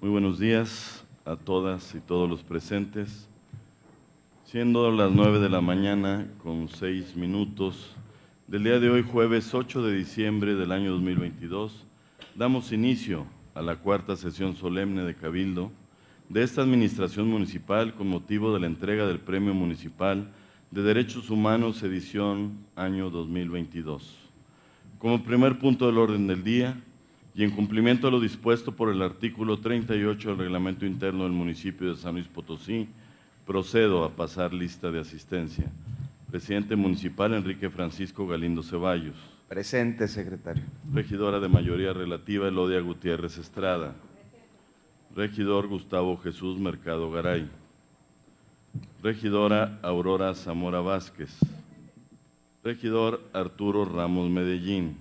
Muy buenos días a todas y todos los presentes. Siendo las nueve de la mañana con seis minutos del día de hoy, jueves 8 de diciembre del año 2022, damos inicio a la cuarta sesión solemne de Cabildo de esta Administración Municipal con motivo de la entrega del Premio Municipal de Derechos Humanos edición año 2022. Como primer punto del orden del día y en cumplimiento a lo dispuesto por el artículo 38 del Reglamento Interno del municipio de San Luis Potosí, procedo a pasar lista de asistencia. Presidente Municipal Enrique Francisco Galindo Ceballos. Presente, secretario. Regidora de mayoría relativa Elodia Gutiérrez Estrada. Regidor Gustavo Jesús Mercado Garay. Regidora Aurora Zamora Vázquez. Regidor Arturo Ramos Medellín.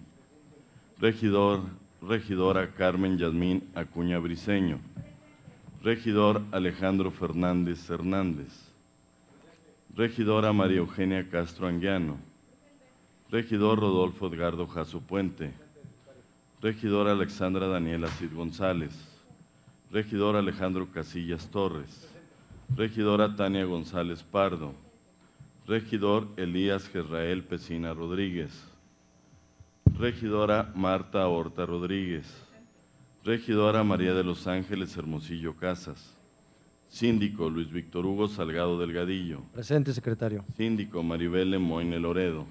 Regidor, regidora Carmen Yasmín Acuña Briceño. Regidor Alejandro Fernández Hernández. Regidora María Eugenia Castro Anguiano. Regidor Rodolfo Edgardo Jaso Puente. Regidora Alexandra Daniela Cid González. Regidor Alejandro Casillas Torres. Regidora Tania González Pardo. Regidor Elías Gerrael Pesina Rodríguez. Regidora Marta Horta Rodríguez. Regidora María de los Ángeles Hermosillo Casas. Síndico Luis Víctor Hugo Salgado Delgadillo. Presente, secretario. Síndico Maribel Moine Loredo.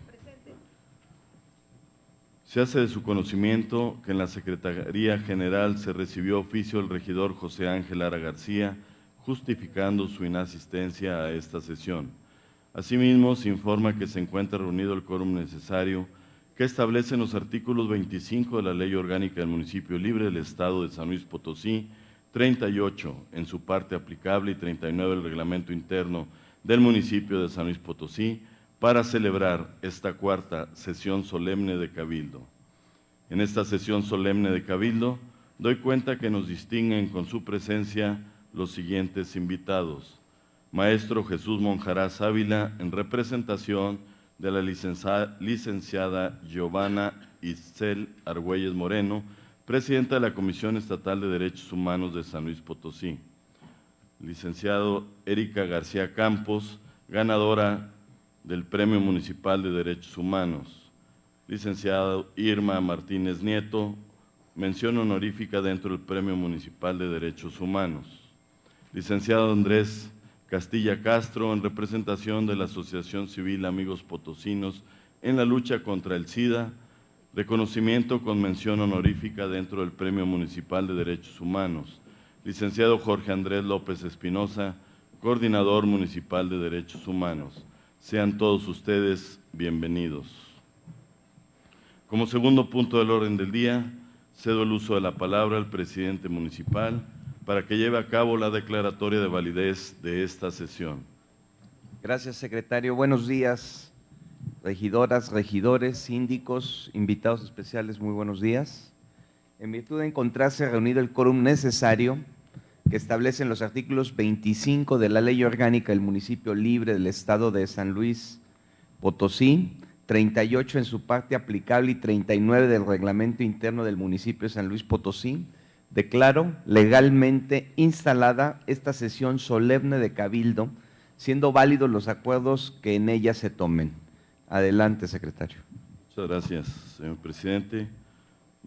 Se hace de su conocimiento que en la Secretaría General se recibió oficio del regidor José Ángel Ara García, justificando su inasistencia a esta sesión. Asimismo, se informa que se encuentra reunido el quórum necesario que establecen los artículos 25 de la Ley Orgánica del Municipio Libre del Estado de San Luis Potosí, 38 en su parte aplicable y 39 del Reglamento Interno del municipio de San Luis Potosí, para celebrar esta cuarta sesión solemne de Cabildo. En esta sesión solemne de Cabildo, doy cuenta que nos distinguen con su presencia los siguientes invitados. Maestro Jesús Monjarás Ávila, en representación de la licenciada Giovanna Isel Argüelles Moreno, presidenta de la Comisión Estatal de Derechos Humanos de San Luis Potosí. Licenciado Erika García Campos, ganadora del Premio Municipal de Derechos Humanos. Licenciado Irma Martínez Nieto, mención honorífica dentro del Premio Municipal de Derechos Humanos. Licenciado Andrés Castilla Castro, en representación de la Asociación Civil Amigos Potosinos en la lucha contra el SIDA, reconocimiento con mención honorífica dentro del Premio Municipal de Derechos Humanos. Licenciado Jorge Andrés López Espinosa, Coordinador Municipal de Derechos Humanos. Sean todos ustedes bienvenidos. Como segundo punto del orden del día, cedo el uso de la palabra al presidente municipal para que lleve a cabo la declaratoria de validez de esta sesión. Gracias, secretario. Buenos días, regidoras, regidores, síndicos, invitados especiales, muy buenos días. En virtud de encontrarse reunido el quórum necesario, que establecen los artículos 25 de la Ley Orgánica del Municipio Libre del Estado de San Luis Potosí, 38 en su parte aplicable y 39 del Reglamento Interno del Municipio de San Luis Potosí, declaro legalmente instalada esta sesión solemne de Cabildo, siendo válidos los acuerdos que en ella se tomen. Adelante, secretario. Muchas gracias, señor presidente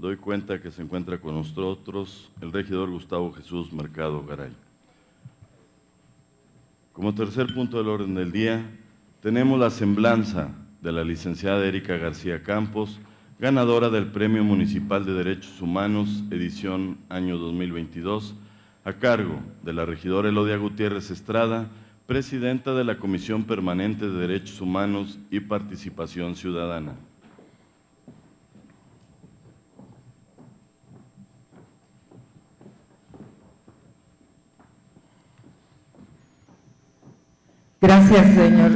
doy cuenta que se encuentra con nosotros el regidor Gustavo Jesús Mercado Garay. Como tercer punto del orden del día, tenemos la semblanza de la licenciada Erika García Campos, ganadora del Premio Municipal de Derechos Humanos, edición año 2022, a cargo de la regidora Elodia Gutiérrez Estrada, presidenta de la Comisión Permanente de Derechos Humanos y Participación Ciudadana. Gracias, señor.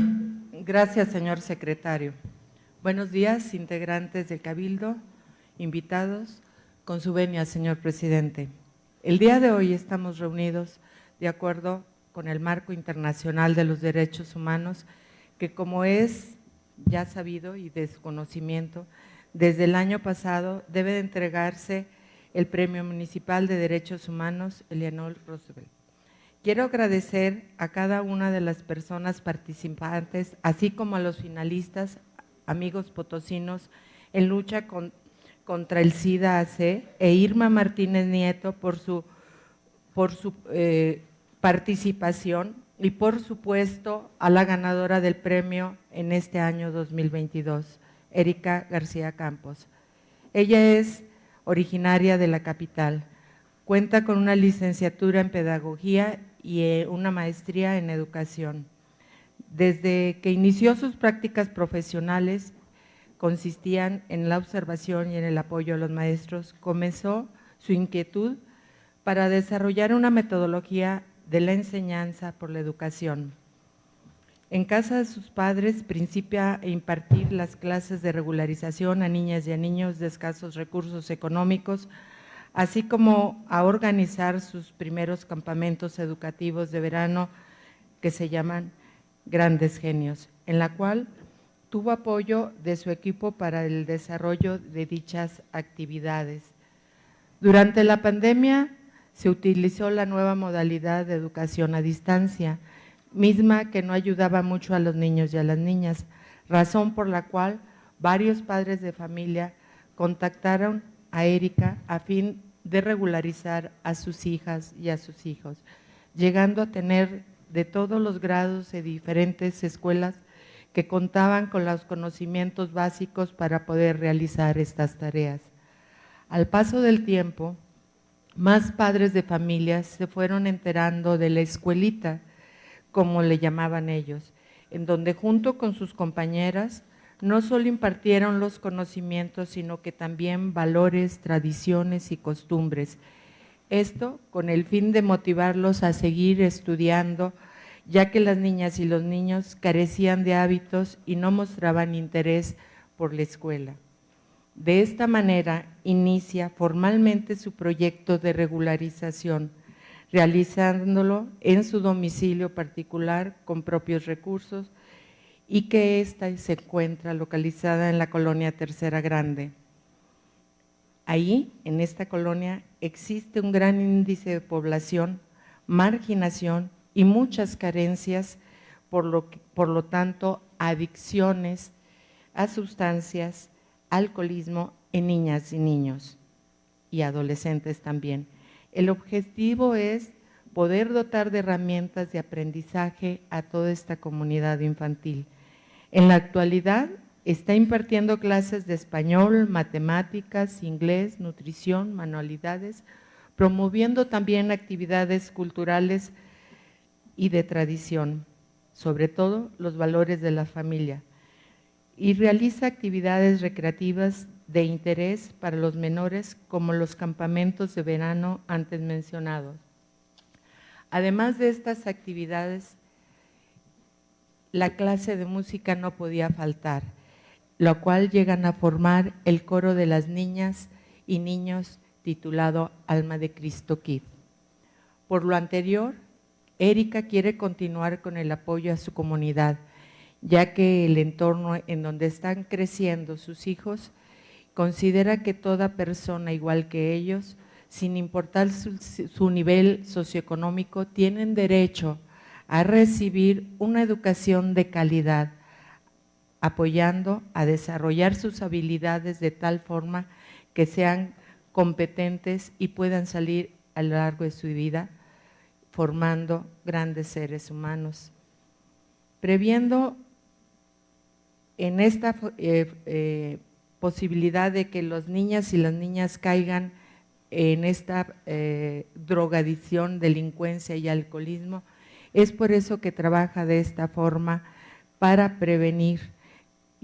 Gracias, señor secretario. Buenos días, integrantes del Cabildo, invitados, con su venia, señor presidente. El día de hoy estamos reunidos de acuerdo con el marco internacional de los derechos humanos, que como es ya sabido y de su conocimiento, desde el año pasado debe de entregarse el Premio Municipal de Derechos Humanos Eleanor Roosevelt. Quiero agradecer a cada una de las personas participantes, así como a los finalistas, amigos potosinos, en lucha contra el SIDA-AC e Irma Martínez Nieto por su, por su eh, participación y por supuesto a la ganadora del premio en este año 2022, Erika García Campos. Ella es originaria de la capital, cuenta con una licenciatura en pedagogía y eh, una maestría en educación. Desde que inició sus prácticas profesionales, consistían en la observación y en el apoyo a los maestros, comenzó su inquietud para desarrollar una metodología de la enseñanza por la educación. En casa de sus padres principia a impartir las clases de regularización a niñas y a niños de escasos recursos económicos, así como a organizar sus primeros campamentos educativos de verano que se llaman Grandes Genios, en la cual tuvo apoyo de su equipo para el desarrollo de dichas actividades. Durante la pandemia se utilizó la nueva modalidad de educación a distancia, misma que no ayudaba mucho a los niños y a las niñas, razón por la cual varios padres de familia contactaron a Erika a fin de regularizar a sus hijas y a sus hijos, llegando a tener de todos los grados de diferentes escuelas que contaban con los conocimientos básicos para poder realizar estas tareas. Al paso del tiempo, más padres de familias se fueron enterando de la escuelita, como le llamaban ellos, en donde junto con sus compañeras no solo impartieron los conocimientos, sino que también valores, tradiciones y costumbres. Esto con el fin de motivarlos a seguir estudiando, ya que las niñas y los niños carecían de hábitos y no mostraban interés por la escuela. De esta manera inicia formalmente su proyecto de regularización, realizándolo en su domicilio particular con propios recursos y que ésta se encuentra localizada en la colonia Tercera Grande. Ahí, en esta colonia, existe un gran índice de población, marginación y muchas carencias, por lo, por lo tanto, adicciones a sustancias, alcoholismo en niñas y niños y adolescentes también. El objetivo es poder dotar de herramientas de aprendizaje a toda esta comunidad infantil. En la actualidad está impartiendo clases de español, matemáticas, inglés, nutrición, manualidades, promoviendo también actividades culturales y de tradición, sobre todo los valores de la familia y realiza actividades recreativas de interés para los menores como los campamentos de verano antes mencionados. Además de estas actividades, la clase de música no podía faltar, lo cual llegan a formar el coro de las niñas y niños titulado Alma de Cristo Kid. Por lo anterior, Erika quiere continuar con el apoyo a su comunidad, ya que el entorno en donde están creciendo sus hijos considera que toda persona igual que ellos, sin importar su, nivel socioeconómico, tienen derecho a recibir una educación de calidad, apoyando a desarrollar sus habilidades de tal forma que sean competentes y puedan salir a lo largo de su vida formando grandes seres humanos. Previendo en esta eh, eh, posibilidad de que las niñas y las niñas caigan en esta eh, drogadicción, delincuencia y alcoholismo, es por eso que trabaja de esta forma para prevenir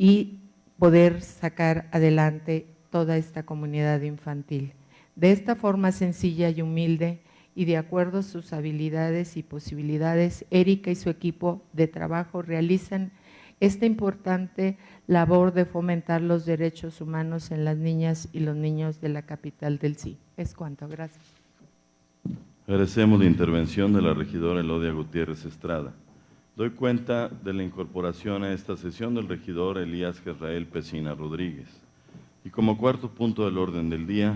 y poder sacar adelante toda esta comunidad infantil. De esta forma sencilla y humilde y de acuerdo a sus habilidades y posibilidades, Erika y su equipo de trabajo realizan esta importante labor de fomentar los derechos humanos en las niñas y los niños de la capital del sí. Es cuanto, gracias. Agradecemos la intervención de la regidora Elodia Gutiérrez Estrada. Doy cuenta de la incorporación a esta sesión del regidor Elías Gerrael Pesina Rodríguez. Y como cuarto punto del orden del día,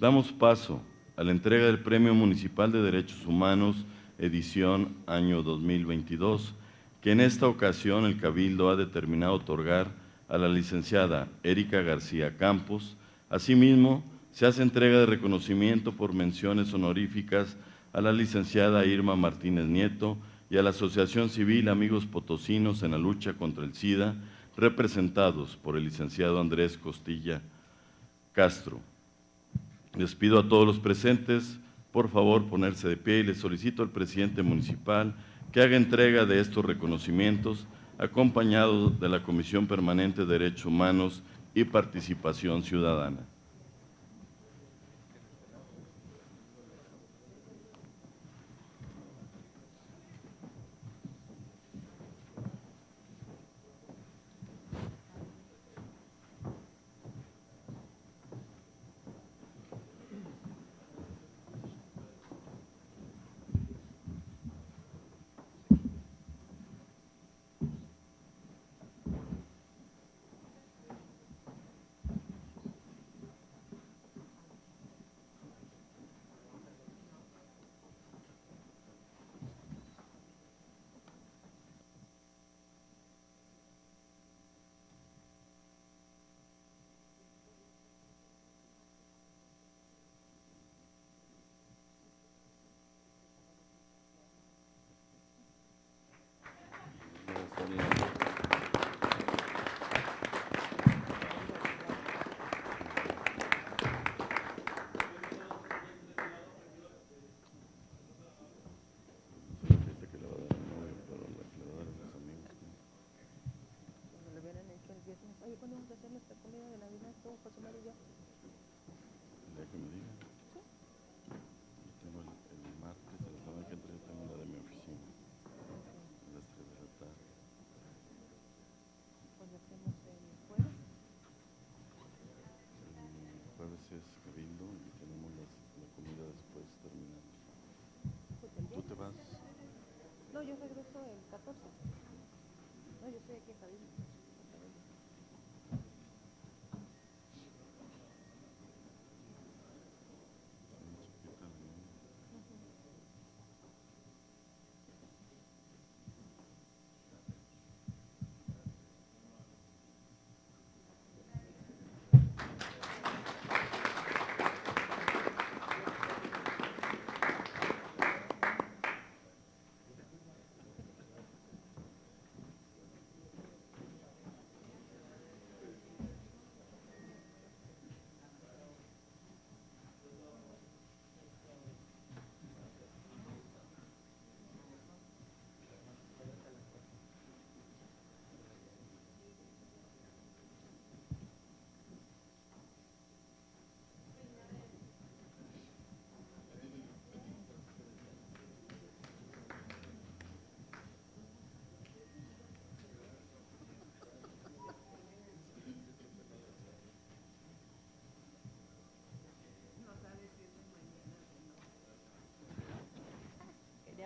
Damos paso a la entrega del Premio Municipal de Derechos Humanos, edición año 2022, que en esta ocasión el Cabildo ha determinado otorgar a la licenciada Erika García Campos. Asimismo, se hace entrega de reconocimiento por menciones honoríficas a la licenciada Irma Martínez Nieto y a la Asociación Civil Amigos Potosinos en la lucha contra el SIDA, representados por el licenciado Andrés Costilla Castro. Les pido a todos los presentes, por favor, ponerse de pie y les solicito al presidente municipal que haga entrega de estos reconocimientos, acompañado de la Comisión Permanente de Derechos Humanos y Participación Ciudadana. Oye, ¿cuándo vamos a hacer nuestra comida de Navidad con José María y yo? El día que me digan. Yo tengo el, el martes, de la semana que entra, yo tengo la de mi oficina. A las 3 de la tarde. Cuando hacemos el jueves. El jueves es cabildo y tenemos las, la comida después terminando. pues, el ¿Tú te vas? No, yo regreso el 14. No, yo estoy aquí en Cabildo.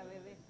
bebé.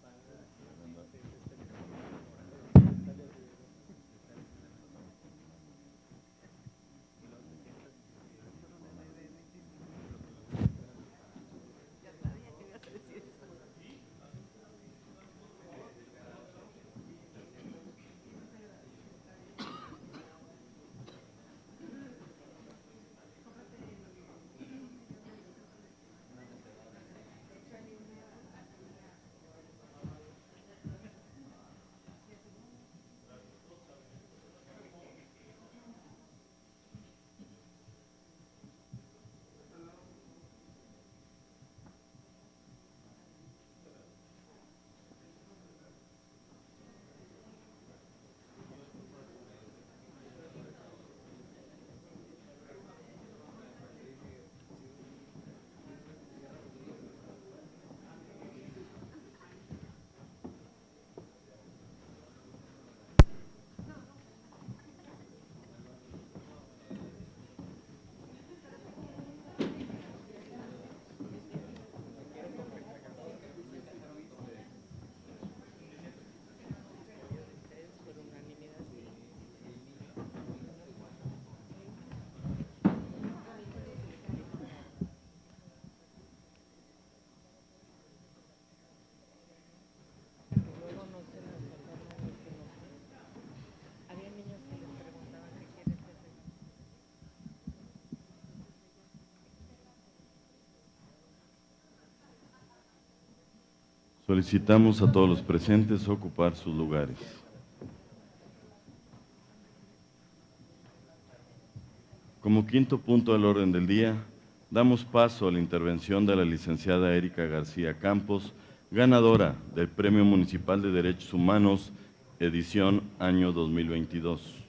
Solicitamos a todos los presentes ocupar sus lugares. Como quinto punto del orden del día, damos paso a la intervención de la licenciada Erika García Campos, ganadora del Premio Municipal de Derechos Humanos, edición año 2022.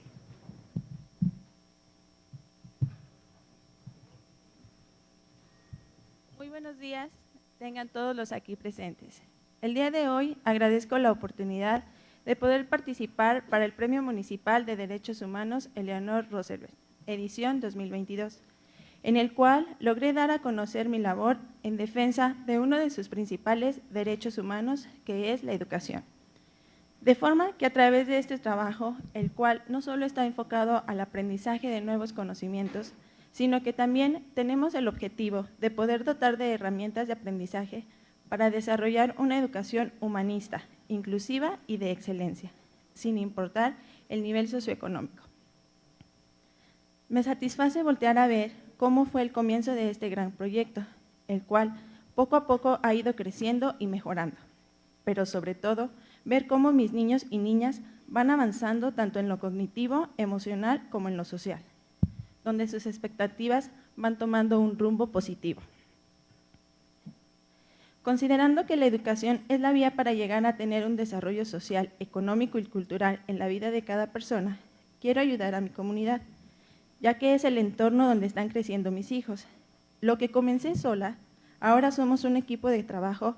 Muy buenos días, tengan todos los aquí presentes. El día de hoy agradezco la oportunidad de poder participar para el Premio Municipal de Derechos Humanos Eleanor Roosevelt, edición 2022, en el cual logré dar a conocer mi labor en defensa de uno de sus principales derechos humanos, que es la educación. De forma que a través de este trabajo, el cual no solo está enfocado al aprendizaje de nuevos conocimientos, sino que también tenemos el objetivo de poder dotar de herramientas de aprendizaje para desarrollar una educación humanista, inclusiva y de excelencia, sin importar el nivel socioeconómico. Me satisface voltear a ver cómo fue el comienzo de este gran proyecto, el cual poco a poco ha ido creciendo y mejorando, pero sobre todo ver cómo mis niños y niñas van avanzando tanto en lo cognitivo, emocional como en lo social, donde sus expectativas van tomando un rumbo positivo. Considerando que la educación es la vía para llegar a tener un desarrollo social, económico y cultural en la vida de cada persona, quiero ayudar a mi comunidad, ya que es el entorno donde están creciendo mis hijos. Lo que comencé sola, ahora somos un equipo de trabajo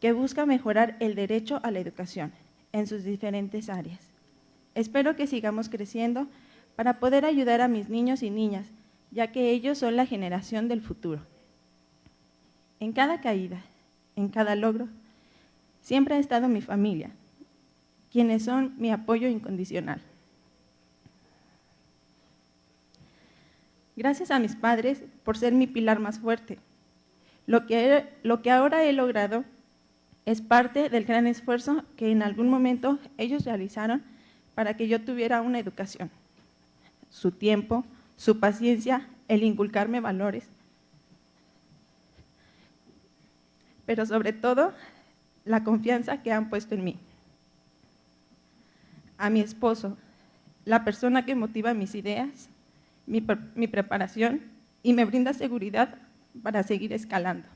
que busca mejorar el derecho a la educación en sus diferentes áreas. Espero que sigamos creciendo para poder ayudar a mis niños y niñas, ya que ellos son la generación del futuro. En cada caída, en cada logro, siempre ha estado mi familia, quienes son mi apoyo incondicional. Gracias a mis padres por ser mi pilar más fuerte. Lo que, lo que ahora he logrado es parte del gran esfuerzo que en algún momento ellos realizaron para que yo tuviera una educación. Su tiempo, su paciencia, el inculcarme valores, pero sobre todo la confianza que han puesto en mí. A mi esposo, la persona que motiva mis ideas, mi, preparación y me brinda seguridad para seguir escalando.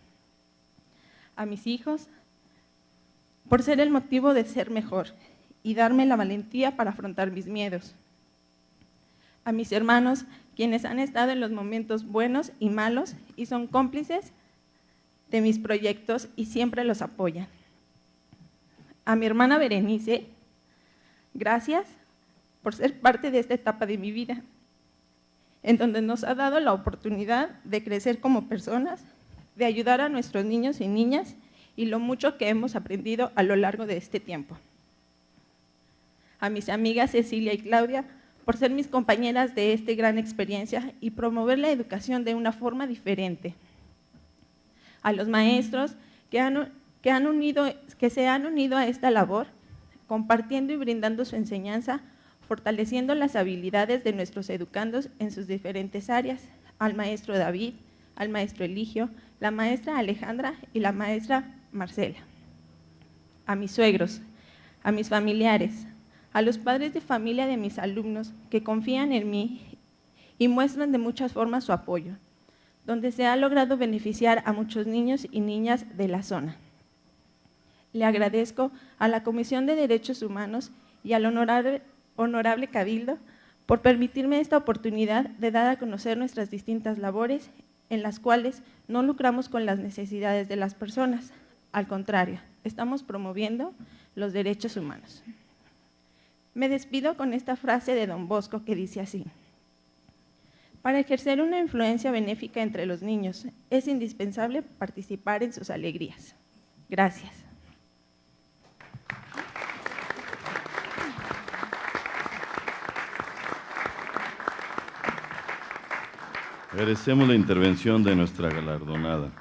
A mis hijos, por ser el motivo de ser mejor y darme la valentía para afrontar mis miedos. A mis hermanos, quienes han estado en los momentos buenos y malos y son cómplices de mis proyectos y siempre los apoyan. A mi hermana Berenice, gracias por ser parte de esta etapa de mi vida, en donde nos ha dado la oportunidad de crecer como personas, de ayudar a nuestros niños y niñas y lo mucho que hemos aprendido a lo largo de este tiempo. A mis amigas Cecilia y Claudia, por ser mis compañeras de esta gran experiencia y promover la educación de una forma diferente. A los maestros que, han, que, se han unido a esta labor, compartiendo y brindando su enseñanza, fortaleciendo las habilidades de nuestros educandos en sus diferentes áreas, al maestro David, al maestro Eligio, la maestra Alejandra y la maestra Marcela, a mis suegros, a mis familiares, a los padres de familia de mis alumnos que confían en mí y muestran de muchas formas su apoyo, donde se ha logrado beneficiar a muchos niños y niñas de la zona. Le agradezco a la Comisión de Derechos Humanos y al honorable, honorable Cabildo por permitirme esta oportunidad de dar a conocer nuestras distintas labores en las cuales no lucramos con las necesidades de las personas, al contrario, estamos promoviendo los derechos humanos. Me despido con esta frase de Don Bosco que dice así. Para ejercer una influencia benéfica entre los niños, es indispensable participar en sus alegrías. Gracias. Agradecemos la intervención de nuestra galardonada.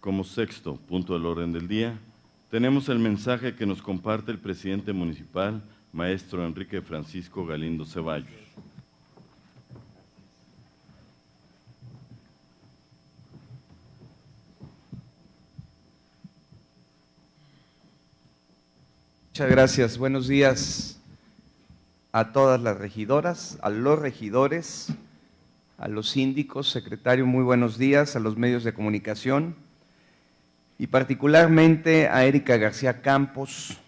Como sexto punto del orden del día, tenemos el mensaje que nos comparte el presidente municipal, maestro Enrique Francisco Galindo Ceballos. Muchas gracias. Buenos días a todas las regidoras, a los regidores, a los síndicos, secretario, muy buenos días, a los medios de comunicación y particularmente a Erika García Campos.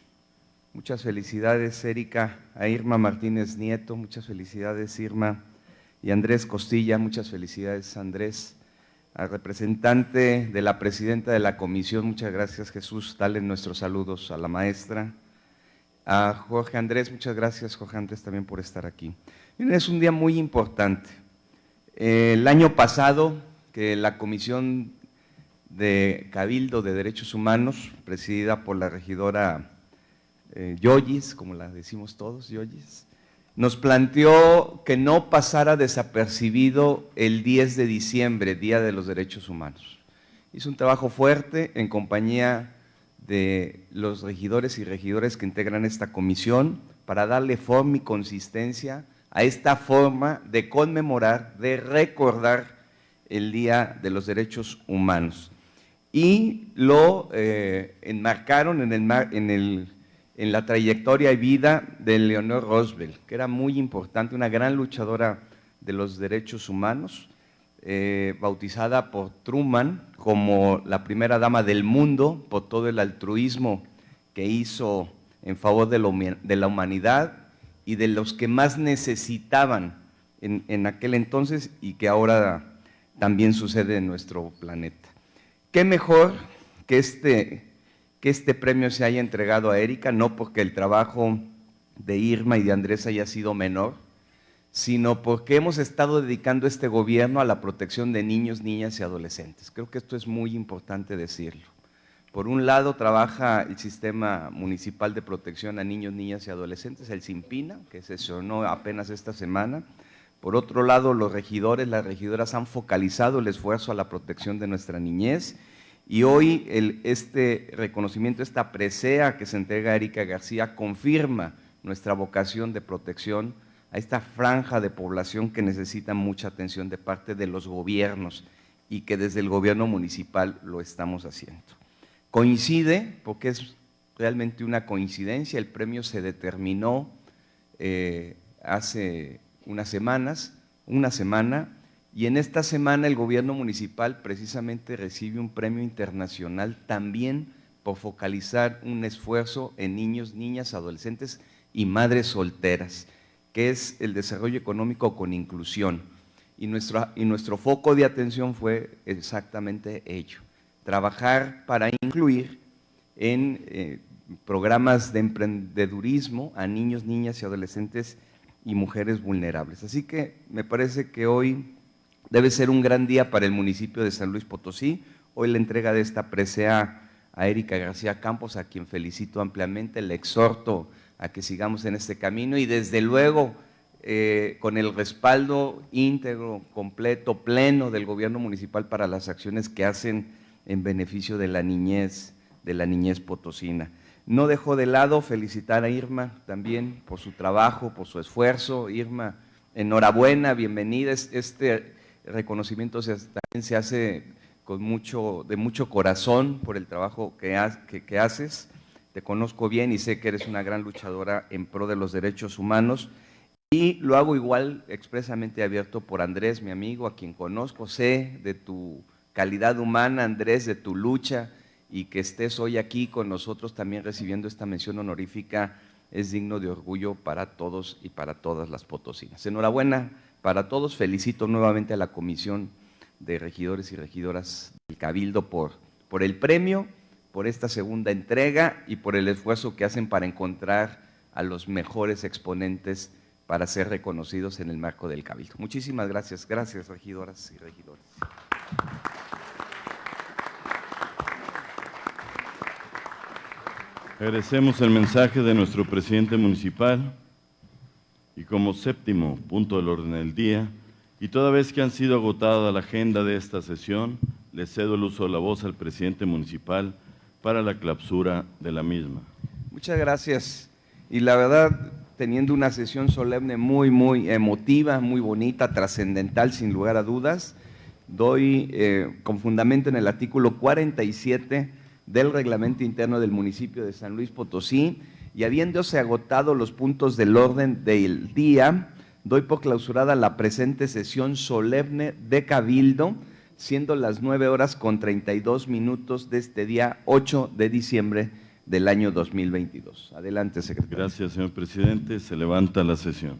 Muchas felicidades, Erika, a Irma Martínez Nieto, muchas felicidades, Irma, y Andrés Costilla, muchas felicidades, Andrés. Al representante de la presidenta de la comisión, muchas gracias, Jesús, dale nuestros saludos a la maestra. A Jorge Andrés, muchas gracias, Jorge Andrés, también por estar aquí. Es un día muy importante. El año pasado, que la Comisión de Cabildo de Derechos Humanos, presidida por la regidora eh, Yoyis, como la decimos todos, Yoyis, nos planteó que no pasara desapercibido el 10 de diciembre, Día de los Derechos Humanos. Hizo un trabajo fuerte en compañía de los regidores y regidores que integran esta comisión para darle forma y consistencia a esta forma de conmemorar, de recordar el Día de los Derechos Humanos. Y lo eh, enmarcaron en, el, en, el, en la trayectoria y vida de Leonor Roosevelt, que era muy importante, una gran luchadora de los derechos humanos, eh, bautizada por Truman como la primera dama del mundo por todo el altruismo que hizo en favor de la humanidad y de los que más necesitaban en, aquel entonces y que ahora también sucede en nuestro planeta. ¿Qué mejor que este, que este premio se haya entregado a Erika? No porque el trabajo de Irma y de Andrés haya sido menor, sino porque hemos estado dedicando este gobierno a la protección de niños, niñas y adolescentes. Creo que esto es muy importante decirlo. Por un lado trabaja el Sistema Municipal de Protección a Niños, Niñas y Adolescentes, el SIMPINA, que se sesionó apenas esta semana. Por otro lado, los regidores, las regidoras han focalizado el esfuerzo a la protección de nuestra niñez y hoy este reconocimiento, esta presea que se entrega a Erika García confirma nuestra vocación de protección a esta franja de población que necesita mucha atención de parte de los gobiernos y que desde el gobierno municipal lo estamos haciendo. Coincide, porque es realmente una coincidencia, el premio se determinó eh, hace unas semanas, una semana, y en esta semana el gobierno municipal precisamente recibe un premio internacional también por focalizar un esfuerzo en niños, niñas, adolescentes y madres solteras, que es el desarrollo económico con inclusión. Y nuestro, y nuestro foco de atención fue exactamente ello trabajar para incluir en eh, programas de emprendedurismo a niños, niñas y adolescentes y mujeres vulnerables. Así que me parece que hoy debe ser un gran día para el municipio de San Luis Potosí. Hoy la entrega de esta presea a Erika García Campos, a quien felicito ampliamente, le exhorto a que sigamos en este camino y desde luego eh, con el respaldo íntegro, completo, pleno del gobierno municipal para las acciones que hacen en beneficio de la niñez, de la niñez potosina. No dejo de lado felicitar a Irma también por su trabajo, por su esfuerzo. Irma, enhorabuena, bienvenida. Este reconocimiento también se hace con mucho, de mucho corazón por el trabajo que, que haces. Te conozco bien y sé que eres una gran luchadora en pro de los derechos humanos. Y lo hago igual expresamente abierto por Andrés, mi amigo, a quien conozco, sé de tu calidad humana, Andrés, de tu lucha y que estés hoy aquí con nosotros también recibiendo esta mención honorífica es digno de orgullo para todos y para todas las potosinas. Enhorabuena para todos, felicito nuevamente a la Comisión de Regidores y Regidoras del Cabildo por, por el premio, por esta segunda entrega y por el esfuerzo que hacen para encontrar a los mejores exponentes para ser reconocidos en el marco del Cabildo. Muchísimas gracias, gracias regidoras y regidores. Agradecemos el mensaje de nuestro presidente municipal y como séptimo punto del orden del día, y toda vez que han sido agotada la agenda de esta sesión, le cedo el uso de la voz al presidente municipal para la clausura de la misma. Muchas gracias. Y la verdad, teniendo una sesión solemne muy, muy emotiva, muy bonita, trascendental, sin lugar a dudas, doy eh, con fundamento en el artículo 47 del reglamento interno del municipio de San Luis Potosí y habiéndose agotado los puntos del orden del día, doy por clausurada la presente sesión solemne de Cabildo, siendo las 9 horas con 32 minutos de este día 8 de diciembre del año 2022. Adelante, secretario. Gracias, señor presidente. Se levanta la sesión.